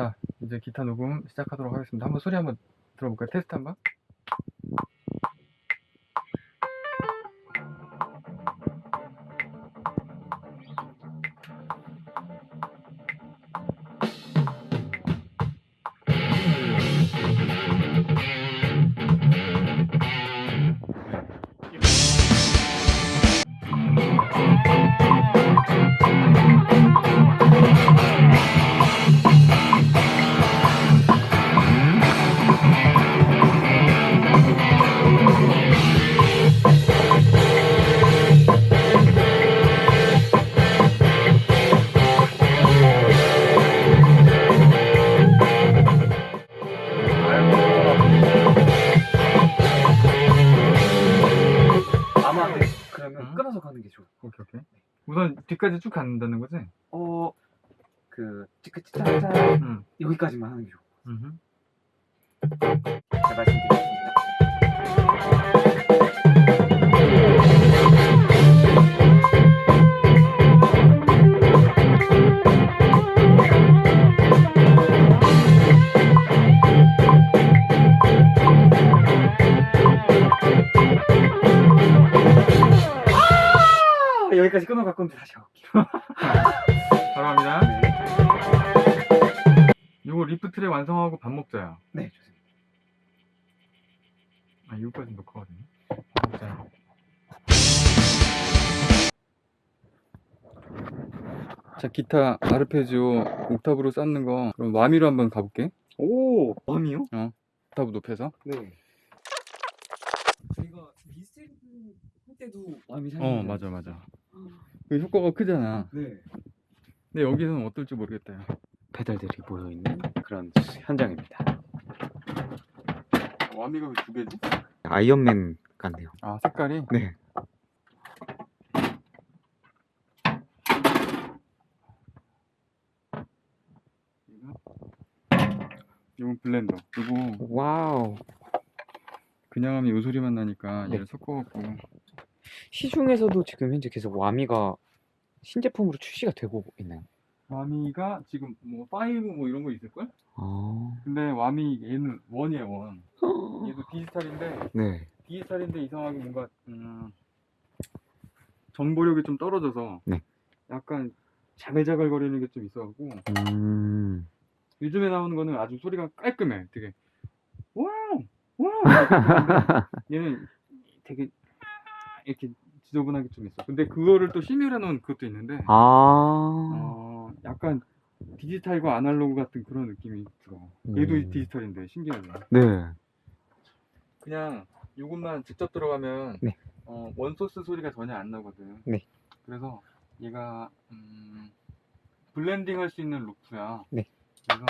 자 이제 기타 녹음 시작하도록 하겠습니다 한번 소리 한번 들어볼까요? 테스트 한번 뒤까지 쭉 간다는 거지? 어, 그 찌끄찌짜짜 응. 여기까지만 하는 게것 음. 잘 말씀드리겠습니다. 여기까지 끊어갈 건데 다시 가볼게요. 바로 갑니다. 네. 요거 리프 트랙 완성하고 밥 먹자요. 네, 좋습니다. 아 이거까지 놓고 가거든요. 밥 먹자요. 자 기타 아르페지오 옥타브로 쌓는 거 그럼 Whammy로 한번 가볼게. 오, 밤이요? 옥타브 높여서. 네. 저희가 미스테리 할 때도 잘. 어 맞아 맞아. 그 효과가 크잖아. 네. 근데 여기서는 어떨지 모르겠다. 요 페달들이 모여 있는 그런 현장입니다. 와미가 왜 두 개지? 아이언맨 같네요. 아 색깔이? 네. 이건 블렌더. 그리고 와우. 그냥 하면 요 소리만 나니까 네. 얘를 섞어갖고 시중에서도 지금 현재 계속 Whammy가 신제품으로 출시가 되고 있나요? Whammy가 지금 뭐 five 뭐 이런 거 있을 걸? 아. 근데 Whammy 얘는 one이에요 one. 얘도 디지털인데 네. 디지털인데 이상하게 뭔가 음, 정보력이 좀 떨어져서 네. 약간 자글자글거리는 게 좀 있어갖고 음. 요즘에 나오는 거는 아주 소리가 깔끔해. 되게 와우 와우 얘는 되게 이렇게 지저분하게 좀 있어. 근데 그거를 또 시뮬해 놓은 그것도 있는데 아. 어, 약간 디지털과 아날로그 같은 그런 느낌이 들어. 얘도 음. 디지털인데 신기하네. 네. 그냥 이것만 직접 들어가면 네. 어, 원 소스 소리가 전혀 안 나거든. 네. 그래서 얘가 음, 블렌딩 할 수 있는 루프야. 네. 그래서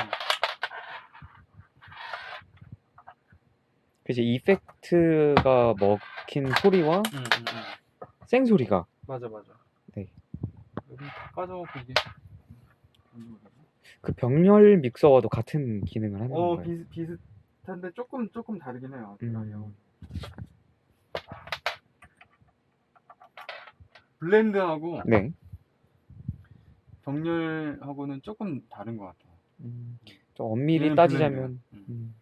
그치 effect가 먹힌 소리와 음, 음, 음. 생 소리가 맞아 맞아. 네. 여기 다 까져갖고 이게 그 병렬 믹서와도 같은 기능을 하는 어 건가요? 비슷 비슷한데 조금 조금 다르긴 해요. 음. 블렌드하고 네. 정렬하고는 조금 다른 것 같아. 음, 좀 엄밀히 얘는 따지자면 블렌드야. 음.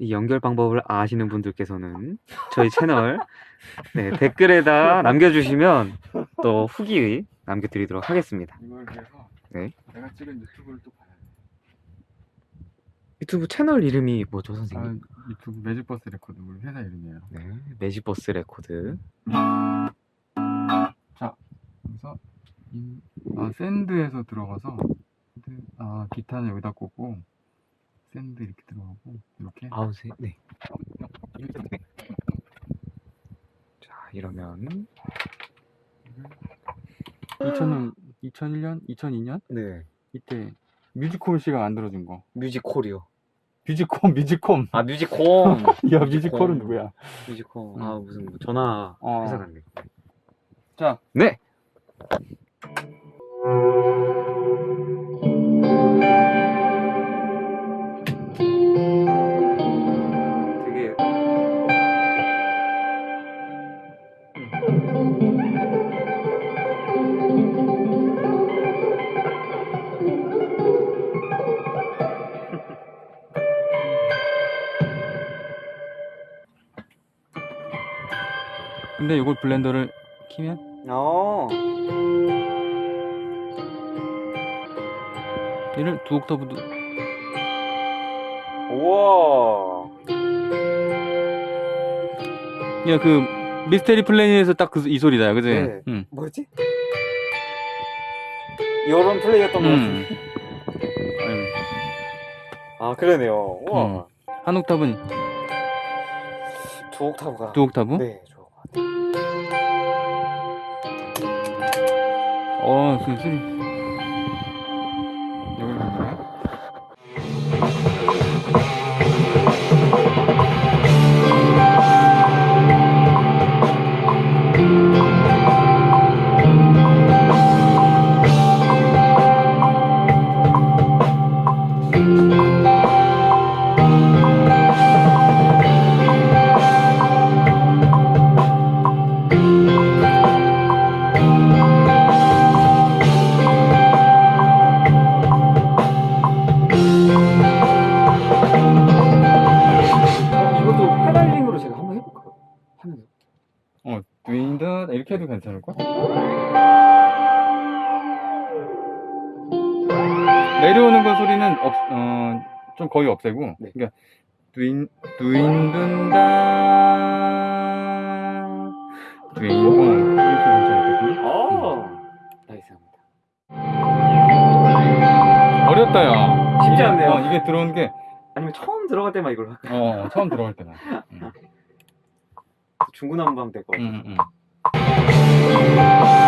음. 이 연결 방법을 아시는 분들께서는 저희 채널 네, 댓글에다 남겨주시면 또 후기 남겨드리도록 하겠습니다. 이걸 위해서 네. 내가 찍은 유튜브를 또 봐야 돼. 유튜브 채널 이름이 뭐죠, 아, 선생님? 유튜브 매직버스 레코드 우리 회사 이름이에요. 네, 매직버스 레코드. 그래서 이, 아 send에서 들어가서 send, 아 기타는 여기다 꽂고 send 이렇게 들어가고 이렇게 아우세, 네. 자, 이러면 2000년 2001년 2002년 네, 이때 뮤지콤 씨가 만들어준 거 뮤지콜이요. 뮤지콤 뮤지콤 아, 뮤지콤. 야 뮤지콜은 누구야? 뮤지콤. 음. 아, 무슨 뭐 전화 어. 회사 같네. 자 네. 근데 이걸 블렌더를 키면 어. 얘를 두 옥타브도 우와. 야그 미스테리 플래닛에서 딱 그 이 소리다 그지? 네. 응. 뭐지? 이런 플레이였던 것 음. 같은데. 아유, 아 그러네요. 우와. 음. 한 옥타브는 두 옥타브가. 두 옥타브? 네, 것. 어, 그 소리. 이렇게 해도 괜찮을 걸? 내려오는 거 소리는 없, 어, 좀 거의 없애고, 네. 그러니까 윈, 윈든다, 윈, 어, 이렇게 괜찮겠군요. 어. 나이스합니다. 어렵다, 야. 쉽지 이게, 않네요. 어, 이게 들어오는 게, 아니면 처음 들어갈 때만 이걸 할까요? 어, 처음 들어갈 때만. 응, 중구난방 될것 같아요. 응, 응. Thank you.